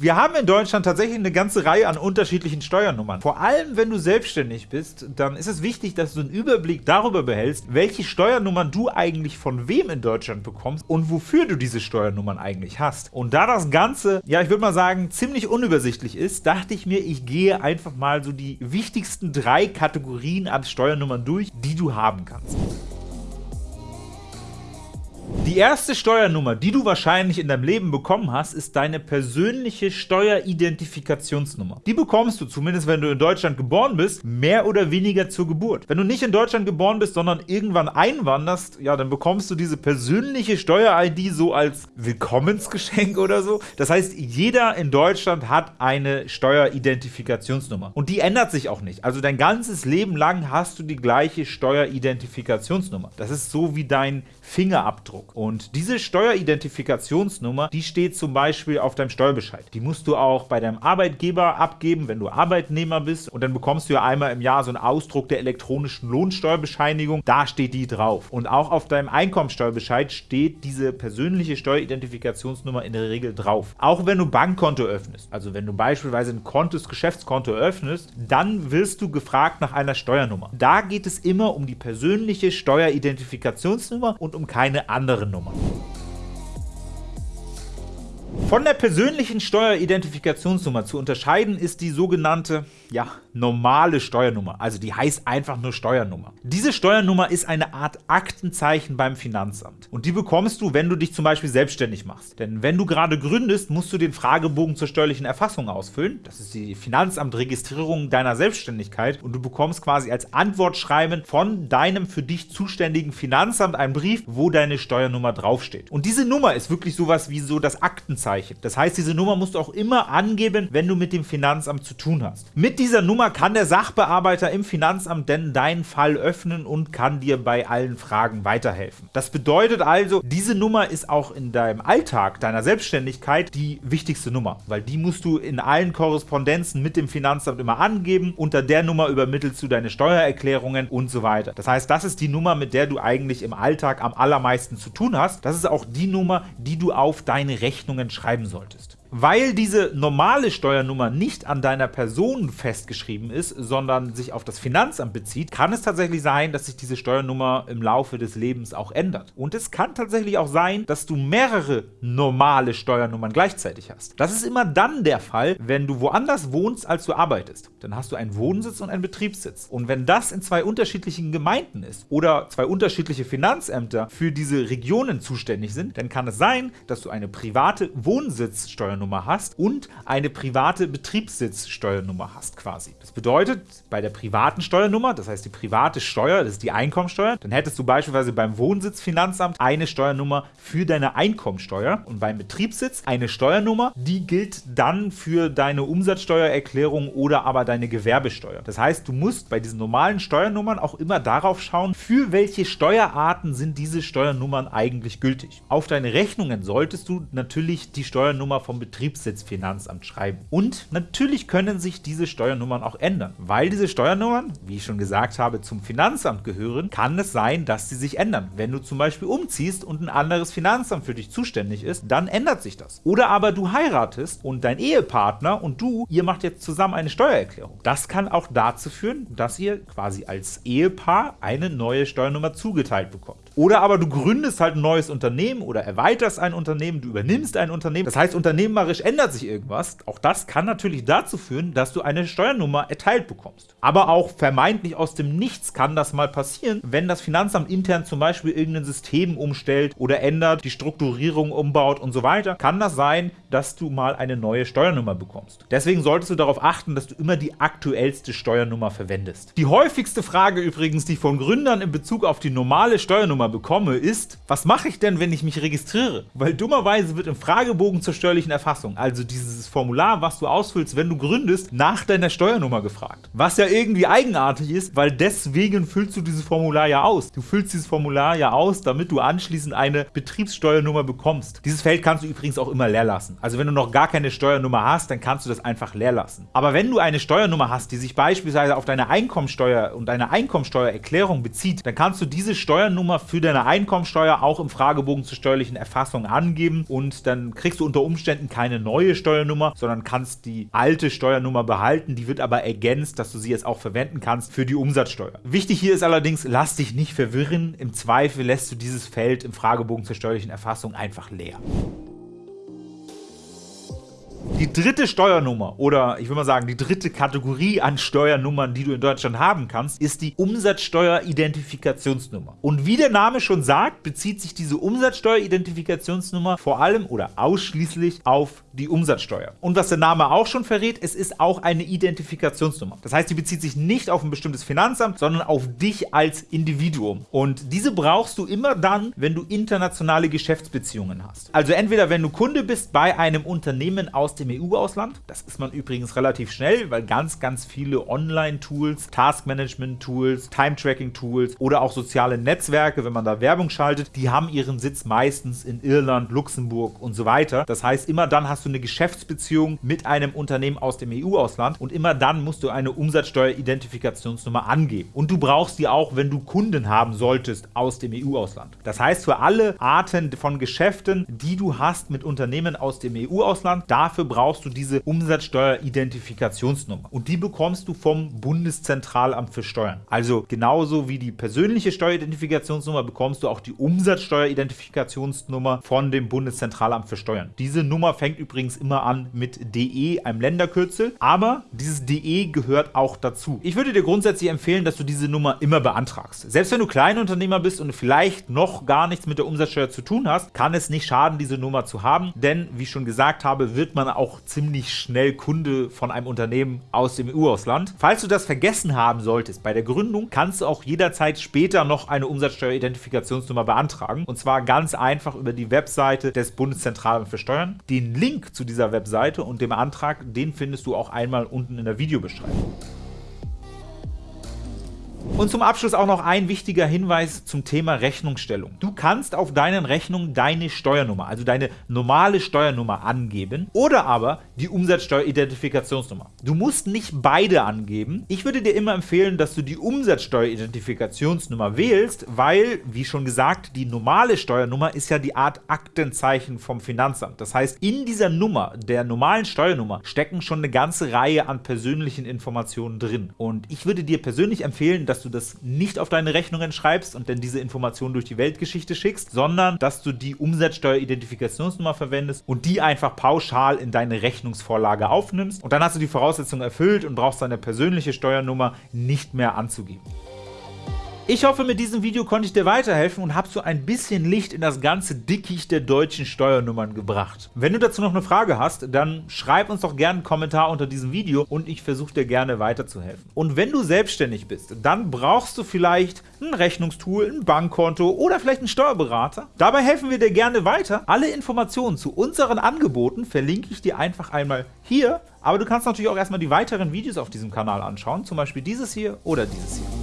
Wir haben in Deutschland tatsächlich eine ganze Reihe an unterschiedlichen Steuernummern. Vor allem, wenn du selbstständig bist, dann ist es wichtig, dass du einen Überblick darüber behältst, welche Steuernummern du eigentlich von wem in Deutschland bekommst und wofür du diese Steuernummern eigentlich hast. Und da das Ganze, ja, ich würde mal sagen, ziemlich unübersichtlich ist, dachte ich mir, ich gehe einfach mal so die wichtigsten drei Kategorien an Steuernummern durch, die du haben kannst. Die erste Steuernummer, die du wahrscheinlich in deinem Leben bekommen hast, ist deine persönliche Steueridentifikationsnummer. Die bekommst du, zumindest wenn du in Deutschland geboren bist, mehr oder weniger zur Geburt. Wenn du nicht in Deutschland geboren bist, sondern irgendwann einwanderst, ja, dann bekommst du diese persönliche Steuer-ID so als Willkommensgeschenk oder so. Das heißt, jeder in Deutschland hat eine Steueridentifikationsnummer. Und die ändert sich auch nicht. Also dein ganzes Leben lang hast du die gleiche Steueridentifikationsnummer. Das ist so wie dein Fingerabdruck. Und diese Steueridentifikationsnummer, die steht zum Beispiel auf deinem Steuerbescheid. Die musst du auch bei deinem Arbeitgeber abgeben, wenn du Arbeitnehmer bist. Und dann bekommst du ja einmal im Jahr so einen Ausdruck der elektronischen Lohnsteuerbescheinigung. Da steht die drauf. Und auch auf deinem Einkommensteuerbescheid steht diese persönliche Steueridentifikationsnummer in der Regel drauf. Auch wenn du Bankkonto öffnest, also wenn du beispielsweise ein Kontos Geschäftskonto öffnest, dann wirst du gefragt nach einer Steuernummer. Da geht es immer um die persönliche Steueridentifikationsnummer und um keine andere Nummer. Von der persönlichen Steueridentifikationsnummer zu unterscheiden ist die sogenannte ja, normale Steuernummer, also die heißt einfach nur Steuernummer. Diese Steuernummer ist eine Art Aktenzeichen beim Finanzamt und die bekommst du, wenn du dich zum Beispiel selbstständig machst. Denn wenn du gerade gründest, musst du den Fragebogen zur steuerlichen Erfassung ausfüllen. Das ist die Finanzamtregistrierung deiner Selbstständigkeit und du bekommst quasi als Antwortschreiben von deinem für dich zuständigen Finanzamt einen Brief, wo deine Steuernummer draufsteht. Und diese Nummer ist wirklich sowas wie so das Aktenzeichen. Das heißt, diese Nummer musst du auch immer angeben, wenn du mit dem Finanzamt zu tun hast. Mit dieser Nummer kann der Sachbearbeiter im Finanzamt denn deinen Fall öffnen und kann dir bei allen Fragen weiterhelfen. Das bedeutet also, diese Nummer ist auch in deinem Alltag, deiner Selbstständigkeit, die wichtigste Nummer, weil die musst du in allen Korrespondenzen mit dem Finanzamt immer angeben. Unter der Nummer übermittelst du deine Steuererklärungen und so weiter. Das heißt, das ist die Nummer, mit der du eigentlich im Alltag am allermeisten zu tun hast. Das ist auch die Nummer, die du auf deine Rechnungen schreiben solltest. Weil diese normale Steuernummer nicht an deiner Person festgeschrieben ist, sondern sich auf das Finanzamt bezieht, kann es tatsächlich sein, dass sich diese Steuernummer im Laufe des Lebens auch ändert. Und es kann tatsächlich auch sein, dass du mehrere normale Steuernummern gleichzeitig hast. Das ist immer dann der Fall, wenn du woanders wohnst, als du arbeitest. Dann hast du einen Wohnsitz und einen Betriebssitz. Und wenn das in zwei unterschiedlichen Gemeinden ist oder zwei unterschiedliche Finanzämter für diese Regionen zuständig sind, dann kann es sein, dass du eine private Wohnsitzsteuernummer Steuernummer hast und eine private Betriebssitzsteuernummer hast quasi. Das bedeutet, bei der privaten Steuernummer, das heißt die private Steuer, das ist die Einkommensteuer, dann hättest du beispielsweise beim Wohnsitzfinanzamt eine Steuernummer für deine Einkommensteuer und beim Betriebssitz eine Steuernummer, die gilt dann für deine Umsatzsteuererklärung oder aber deine Gewerbesteuer. Das heißt, du musst bei diesen normalen Steuernummern auch immer darauf schauen, für welche Steuerarten sind diese Steuernummern eigentlich gültig. Auf deine Rechnungen solltest du natürlich die Steuernummer vom Betriebssitz Betriebssitzfinanzamt schreiben. Und natürlich können sich diese Steuernummern auch ändern. Weil diese Steuernummern, wie ich schon gesagt habe, zum Finanzamt gehören, kann es sein, dass sie sich ändern. Wenn du zum Beispiel umziehst und ein anderes Finanzamt für dich zuständig ist, dann ändert sich das. Oder aber du heiratest und dein Ehepartner und du, ihr macht jetzt zusammen eine Steuererklärung. Das kann auch dazu führen, dass ihr quasi als Ehepaar eine neue Steuernummer zugeteilt bekommt. Oder aber du gründest halt ein neues Unternehmen oder erweiterst ein Unternehmen, du übernimmst ein Unternehmen. Das heißt, unternehmerisch ändert sich irgendwas. Auch das kann natürlich dazu führen, dass du eine Steuernummer erteilt bekommst. Aber auch vermeintlich aus dem Nichts kann das mal passieren, wenn das Finanzamt intern zum Beispiel irgendein System umstellt oder ändert, die Strukturierung umbaut und so weiter, kann das sein, dass du mal eine neue Steuernummer bekommst. Deswegen solltest du darauf achten, dass du immer die aktuellste Steuernummer verwendest. Die häufigste Frage übrigens, die von Gründern in Bezug auf die normale Steuernummer bekomme, ist, was mache ich denn, wenn ich mich registriere? Weil dummerweise wird im Fragebogen zur steuerlichen Erfassung, also dieses Formular, was du ausfüllst, wenn du gründest, nach deiner Steuernummer gefragt. Was ja irgendwie eigenartig ist, weil deswegen füllst du dieses Formular ja aus. Du füllst dieses Formular ja aus, damit du anschließend eine Betriebssteuernummer bekommst. Dieses Feld kannst du übrigens auch immer leer lassen. Also wenn du noch gar keine Steuernummer hast, dann kannst du das einfach leer lassen. Aber wenn du eine Steuernummer hast, die sich beispielsweise auf deine Einkommensteuer und deine Einkommensteuererklärung bezieht, dann kannst du diese Steuernummer für deine Einkommensteuer auch im Fragebogen zur steuerlichen Erfassung angeben und dann kriegst du unter Umständen keine neue Steuernummer, sondern kannst die alte Steuernummer behalten. Die wird aber ergänzt, dass du sie jetzt auch verwenden kannst für die Umsatzsteuer. Wichtig hier ist allerdings, lass dich nicht verwirren. Im Zweifel lässt du dieses Feld im Fragebogen zur steuerlichen Erfassung einfach leer. Die dritte Steuernummer oder ich will mal sagen, die dritte Kategorie an Steuernummern, die du in Deutschland haben kannst, ist die Umsatzsteueridentifikationsnummer. Und wie der Name schon sagt, bezieht sich diese Umsatzsteueridentifikationsnummer vor allem oder ausschließlich auf die Umsatzsteuer. Und was der Name auch schon verrät, es ist auch eine Identifikationsnummer. Das heißt, die bezieht sich nicht auf ein bestimmtes Finanzamt, sondern auf dich als Individuum. Und diese brauchst du immer dann, wenn du internationale Geschäftsbeziehungen hast. Also entweder wenn du Kunde bist bei einem Unternehmen aus dem EU-Ausland. Das ist man übrigens relativ schnell, weil ganz, ganz viele Online-Tools, Task-Management-Tools, Time-Tracking-Tools oder auch soziale Netzwerke, wenn man da Werbung schaltet, die haben ihren Sitz meistens in Irland, Luxemburg und so weiter. Das heißt, immer dann hast du eine Geschäftsbeziehung mit einem Unternehmen aus dem EU-Ausland und immer dann musst du eine Umsatzsteueridentifikationsnummer angeben. Und du brauchst die auch, wenn du Kunden haben solltest aus dem EU-Ausland. Das heißt, für alle Arten von Geschäften, die du hast mit Unternehmen aus dem EU-Ausland, dafür brauchst du diese Umsatzsteueridentifikationsnummer. Und die bekommst du vom Bundeszentralamt für Steuern. Also genauso wie die persönliche Steueridentifikationsnummer bekommst du auch die Umsatzsteueridentifikationsnummer von dem Bundeszentralamt für Steuern. Diese Nummer fängt übrigens immer an mit DE, einem Länderkürzel, aber dieses DE gehört auch dazu. Ich würde dir grundsätzlich empfehlen, dass du diese Nummer immer beantragst. Selbst wenn du Kleinunternehmer bist und vielleicht noch gar nichts mit der Umsatzsteuer zu tun hast, kann es nicht schaden, diese Nummer zu haben, denn wie ich schon gesagt habe, wird man auch ziemlich schnell Kunde von einem Unternehmen aus dem EU-Ausland. Falls du das vergessen haben solltest bei der Gründung, kannst du auch jederzeit später noch eine Umsatzsteueridentifikationsnummer beantragen. Und zwar ganz einfach über die Webseite des Bundeszentralamts für Steuern. Den Link zu dieser Webseite und dem Antrag, den findest du auch einmal unten in der Videobeschreibung. Und zum Abschluss auch noch ein wichtiger Hinweis zum Thema Rechnungsstellung. Du kannst auf deinen Rechnungen deine Steuernummer, also deine normale Steuernummer angeben oder aber die Umsatzsteueridentifikationsnummer. Du musst nicht beide angeben. Ich würde dir immer empfehlen, dass du die Umsatzsteueridentifikationsnummer wählst, weil, wie schon gesagt, die normale Steuernummer ist ja die Art Aktenzeichen vom Finanzamt. Das heißt, in dieser Nummer, der normalen Steuernummer, stecken schon eine ganze Reihe an persönlichen Informationen drin. Und ich würde dir persönlich empfehlen, dass du du das nicht auf deine Rechnungen schreibst und dann diese Informationen durch die Weltgeschichte schickst, sondern dass du die Umsatzsteueridentifikationsnummer verwendest und die einfach pauschal in deine Rechnungsvorlage aufnimmst. Und dann hast du die Voraussetzungen erfüllt und brauchst deine persönliche Steuernummer nicht mehr anzugeben. Ich hoffe, mit diesem Video konnte ich dir weiterhelfen und habe so ein bisschen Licht in das ganze Dickicht der deutschen Steuernummern gebracht. Wenn du dazu noch eine Frage hast, dann schreib uns doch gerne einen Kommentar unter diesem Video und ich versuche dir gerne weiterzuhelfen. Und wenn du selbstständig bist, dann brauchst du vielleicht ein Rechnungstool, ein Bankkonto oder vielleicht einen Steuerberater. Dabei helfen wir dir gerne weiter. Alle Informationen zu unseren Angeboten verlinke ich dir einfach einmal hier, aber du kannst natürlich auch erstmal die weiteren Videos auf diesem Kanal anschauen, zum Beispiel dieses hier oder dieses hier.